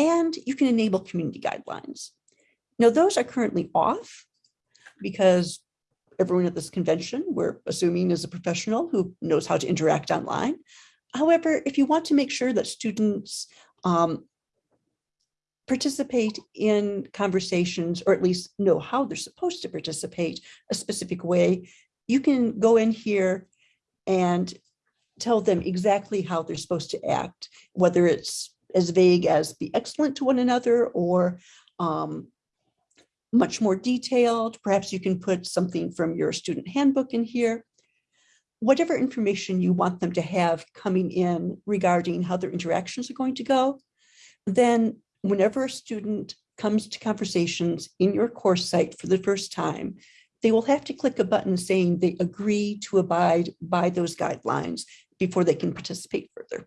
and you can enable community guidelines. Now, those are currently off because everyone at this convention, we're assuming is a professional who knows how to interact online. However, if you want to make sure that students um, participate in conversations, or at least know how they're supposed to participate a specific way, you can go in here and tell them exactly how they're supposed to act, whether it's as vague as be excellent to one another or um, much more detailed. Perhaps you can put something from your student handbook in here. Whatever information you want them to have coming in regarding how their interactions are going to go, then whenever a student comes to conversations in your course site for the first time, they will have to click a button saying they agree to abide by those guidelines before they can participate further.